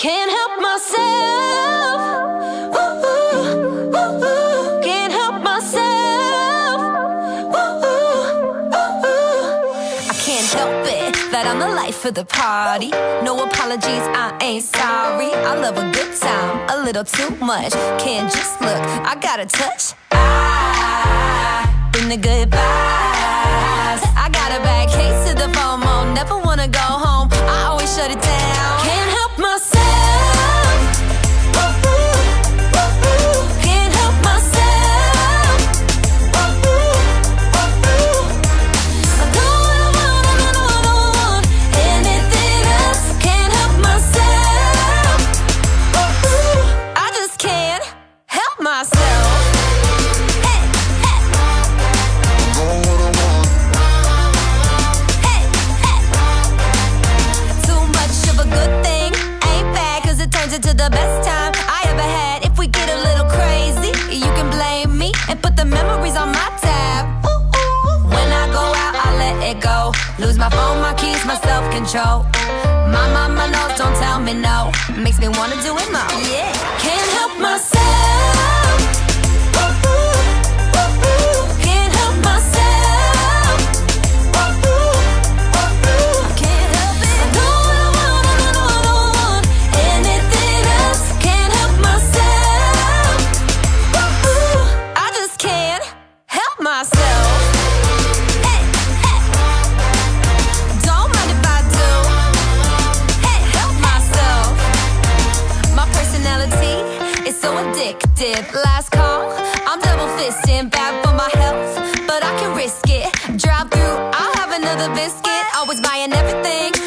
Can't help myself. Can't help myself. I can't help it that I'm the life of the party. No apologies, I ain't sorry. I love a good time, a little too much. Can't just look, I gotta touch. Ah, I bring the goodbyes. I got a bad case of the FOMO. Never wanna go home. I always shut it down. Can't help myself. control. My mama knows, don't tell me no. Makes me wanna do it more. Yeah. the biscuit, always buying everything.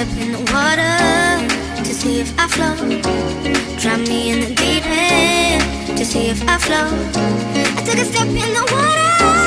step in the water to see if I float. Drown me in the deep end to see if I float. I took a step in the water.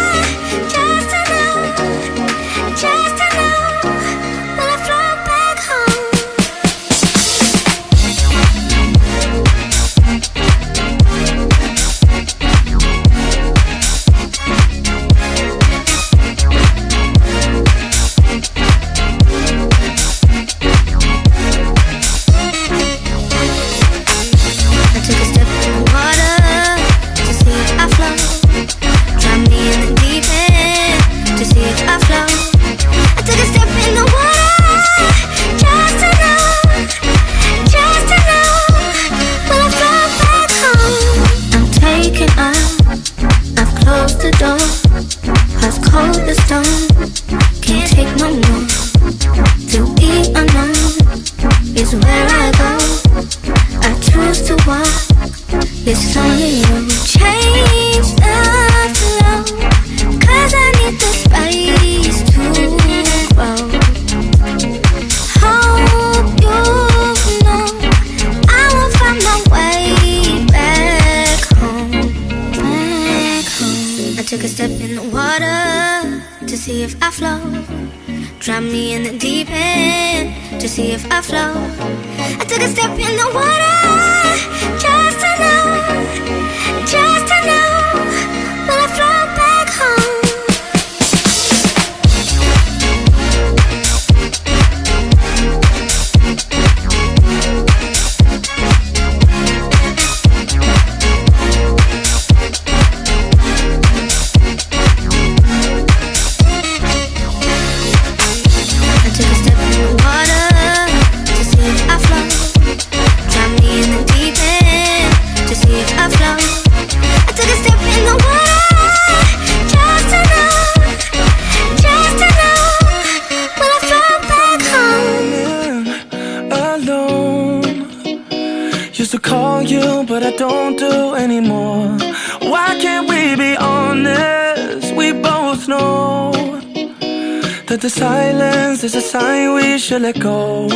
Is a sign we should let go?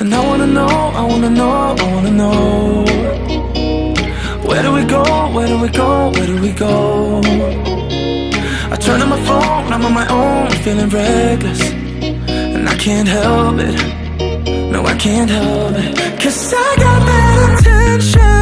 And I wanna know, I wanna know, I wanna know. Where do we go, where do we go, where do we go? I turn on my phone, I'm on my own, feeling reckless. And I can't help it, no I can't help it. Cause I got bad intentions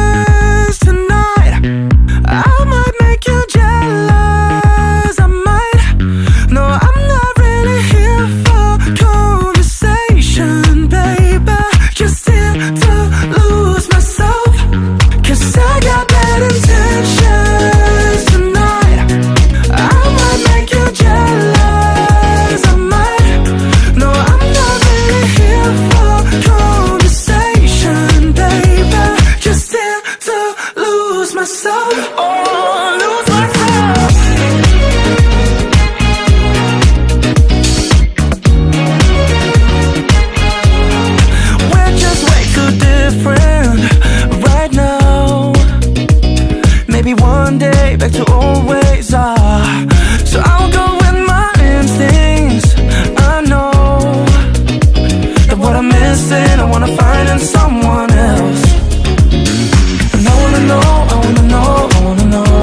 Maybe one day back to old ways ah. So I'll go with my instincts. I know That what I'm missing I wanna find in someone else. And I wanna know, I wanna know, I wanna know.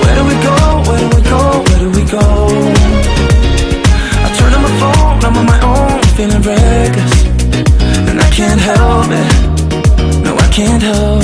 Where do we go, where do we go, where do we go? I turn on my phone, I'm on my own Feeling reckless. And I can't help it. No, I can't help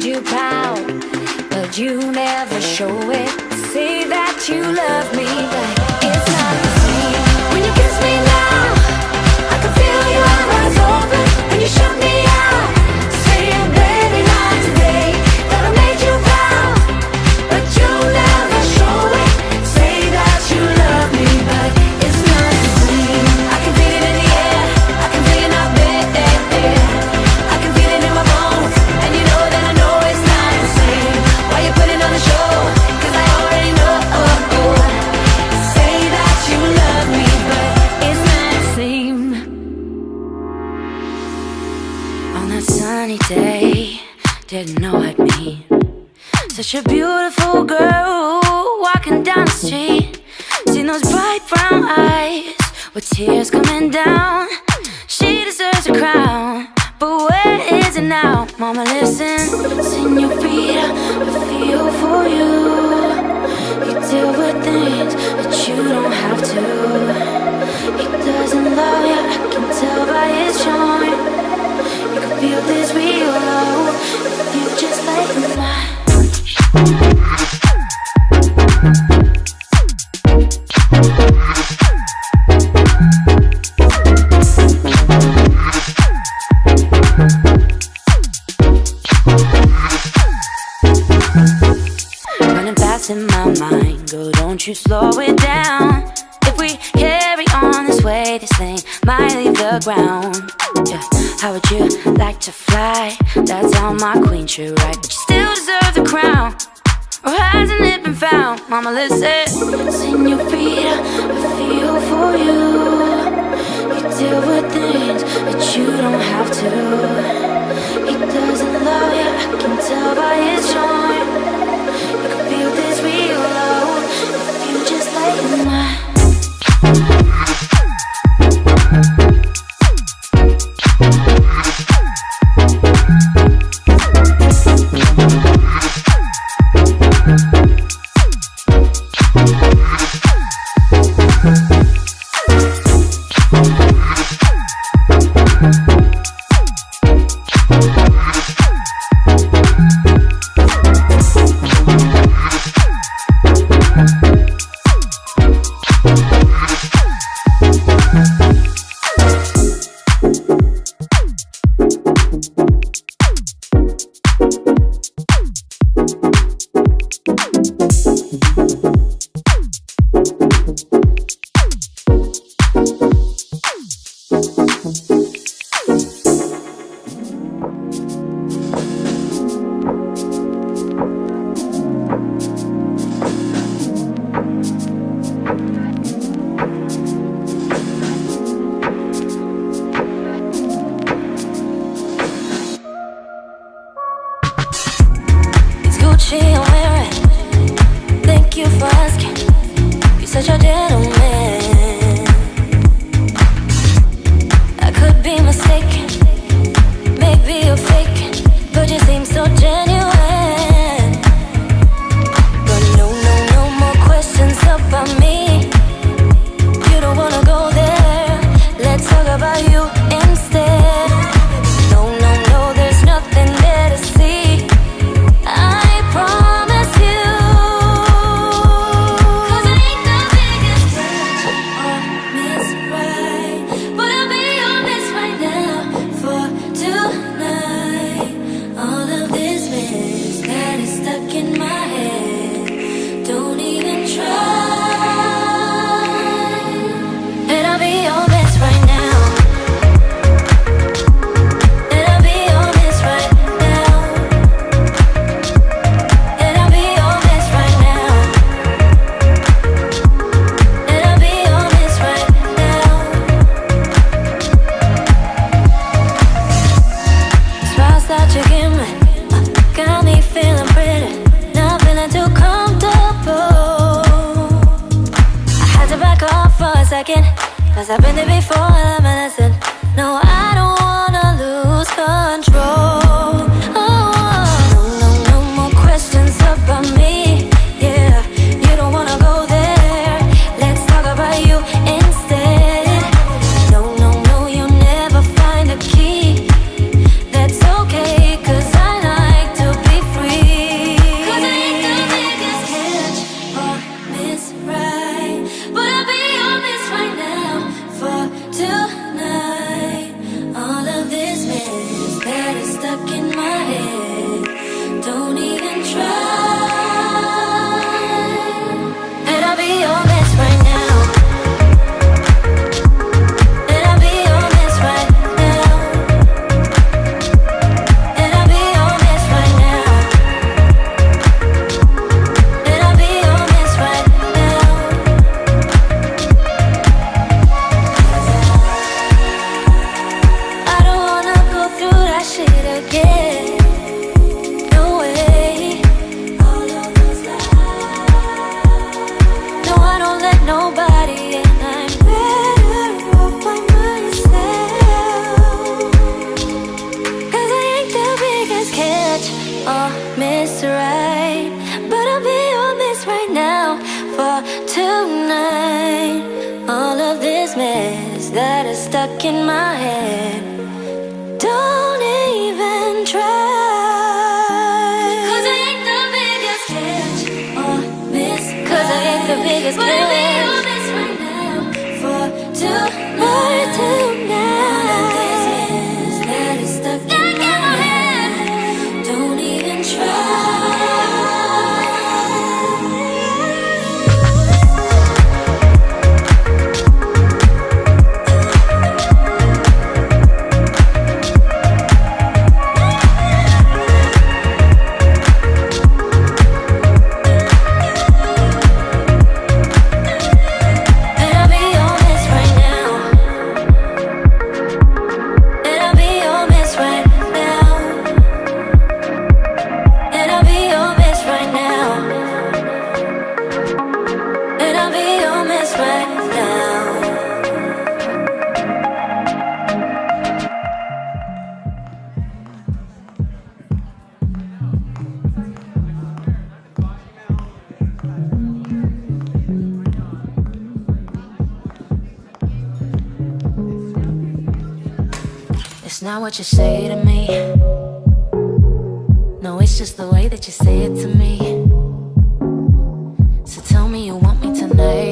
made you proud, but you never show it. Say that you love me, but tears coming down. leave the ground. Yeah. How would you like to fly? That's all my queen, true right? But you still deserve the crown. Or hasn't it been found? Mama, listen. Senorita, I feel for you. You deal with things that you don't have to. He doesn't love you, I can tell by his charm. You can feel this real love if you just let him. What you say to me. No, it's just the way that you say it to me. So tell me you want me tonight.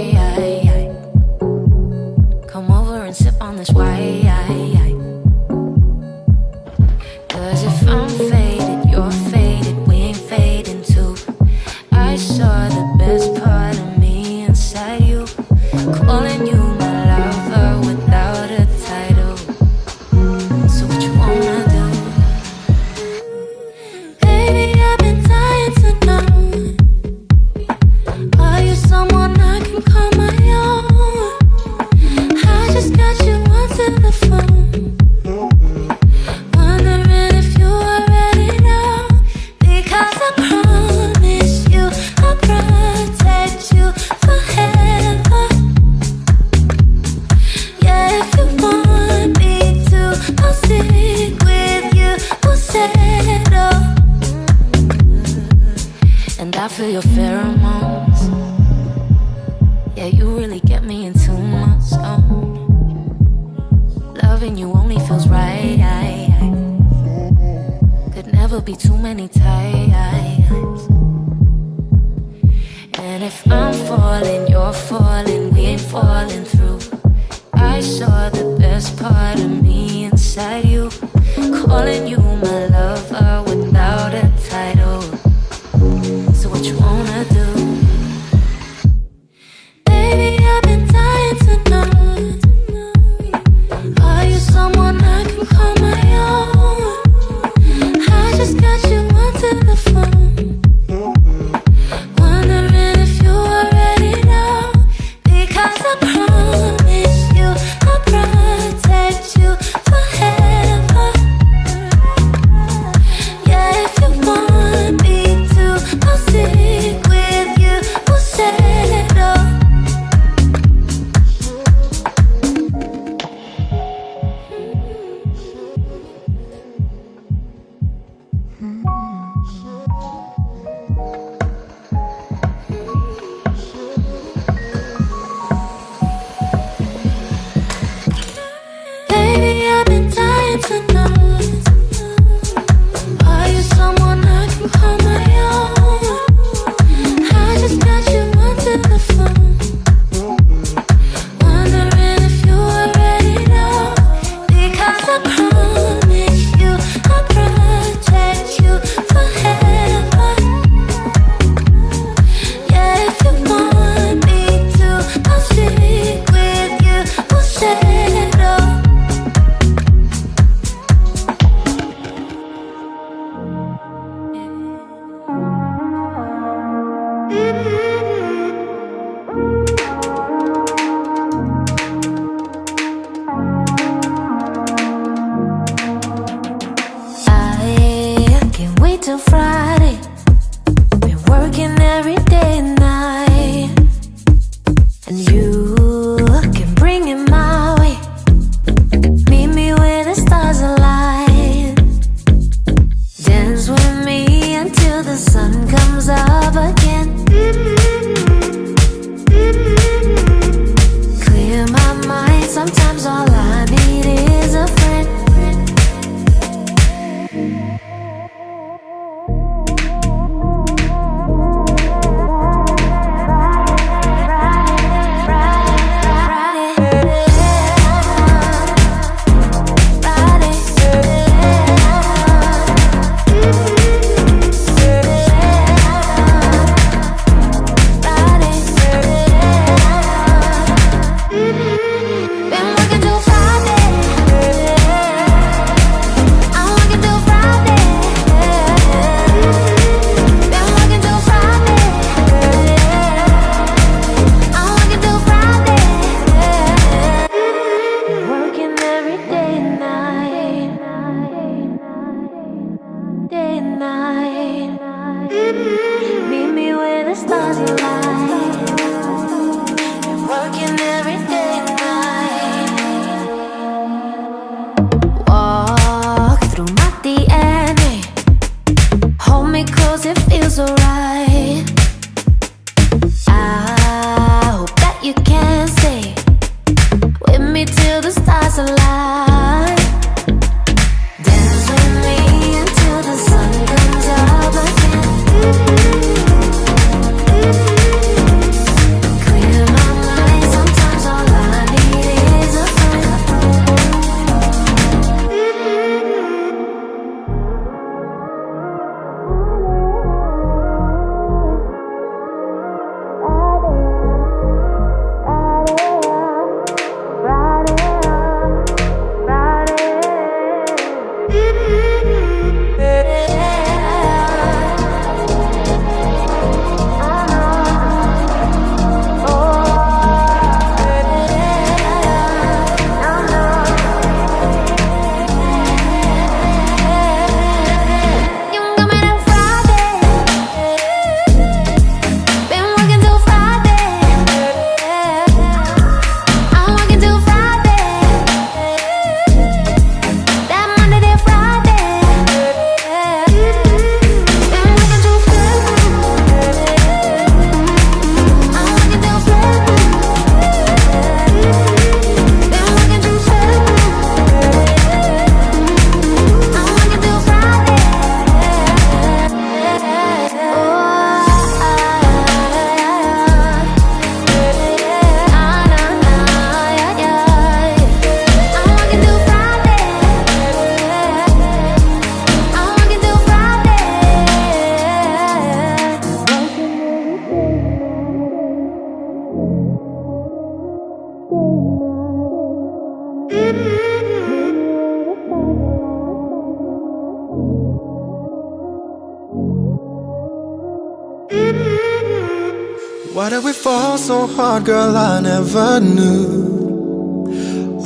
Girl I never knew.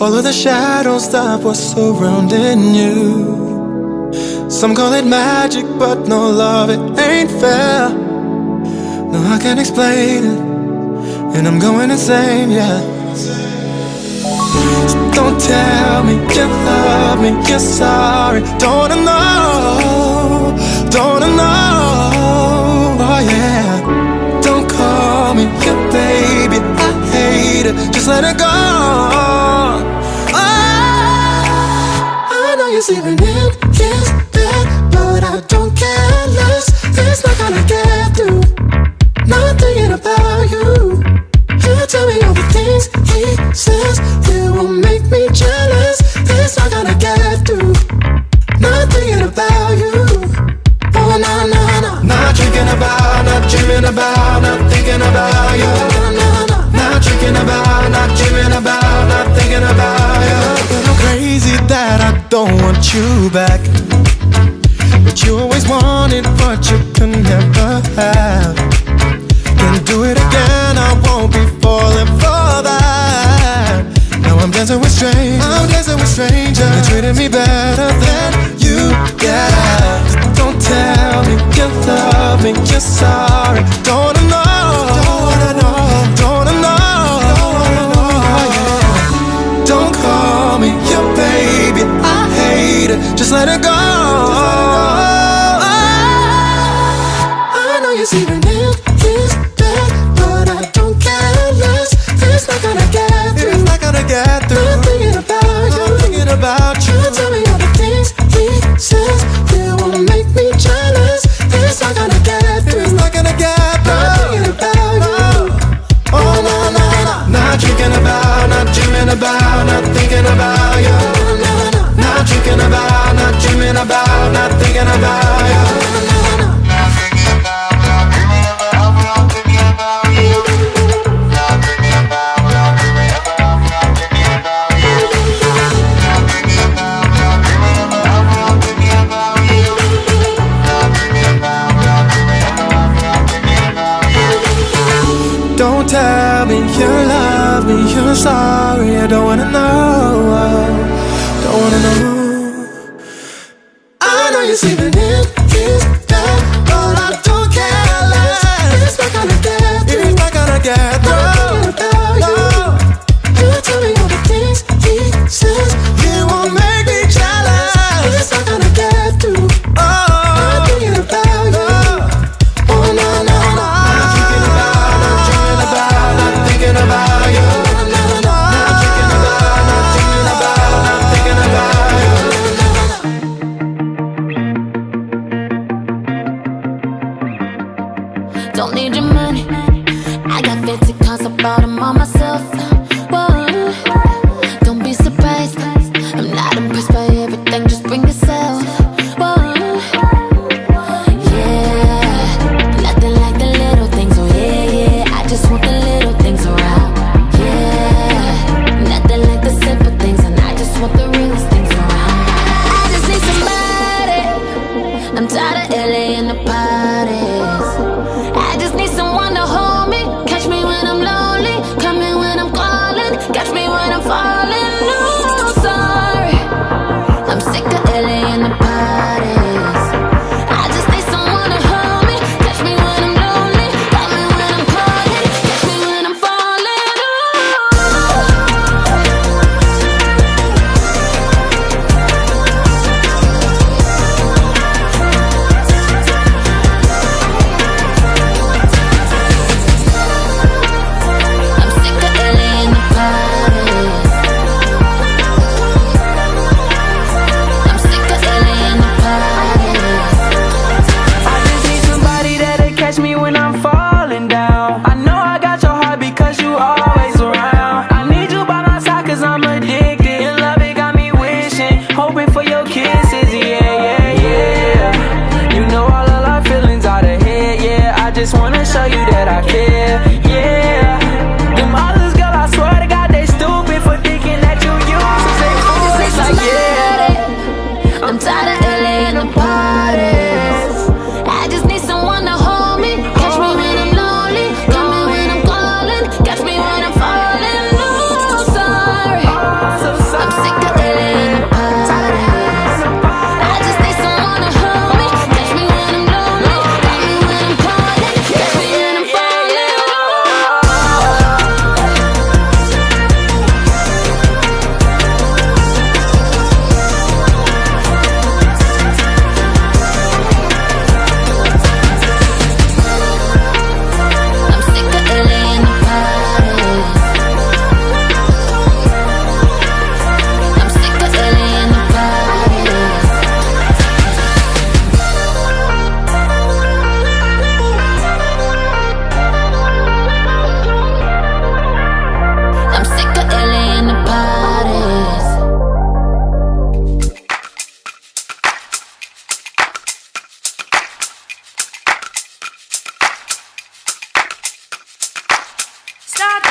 All of the shadows that were surrounding you. Some call it magic, but no love, it ain't fair. No, I can't explain it, and I'm going insane, yeah. So don't tell me you love me, you're sorry. Don't I it, just let it go. Oh, I know you're sleeping in his bed, but I don't care less. It's not gonna get through. Not thinking about you. You tell me all the things he says. It will make me jealous. It's not gonna get through. Not thinking about you. Oh, no, no, no. Not thinking about, not dreaming about, not thinking about you. Not drinking about, thinking about you. Crazy that I don't want you back. But you always wanted what you could never have. Can't do it again, I won't be falling for that. Now I'm dancing with strangers. I'm dancing with strangers. You treated me better than you, yeah. Don't tell me you love me, you're sorry. Don't it. Just let it go. I know you see the nail this dead, but I don't care less. It's not gonna get through. It's not gonna get through. I'm thinking about, you. I'm thinking about you. Try to tell me all the things he says that will make me jealous. It's not gonna get through. It's not gonna get through. I'm thinking about you. Oh, oh, oh, not drinking about, not dreaming about, not thinking about you. Don't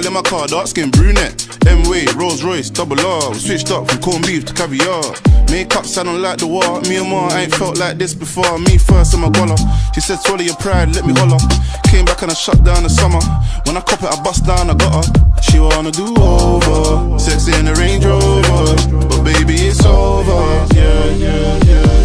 gal in my car, dark skin brunette. M-Way, Rolls Royce, double R. Switched up from corned beef to caviar. Makeup sounding like the war. Me and Ma ain't felt like this before. Me first and my guala. She said, swallow your pride, let me holler. Came back and I shut down the summer. When I cop it, I bust down, I got her. She wanna do over. Sex in the Range Rover. But baby, it's over. Yeah, yeah, yeah.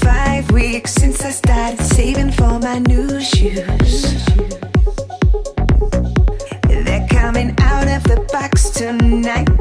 five weeks since I started saving for my new shoes. They're coming out of the box tonight.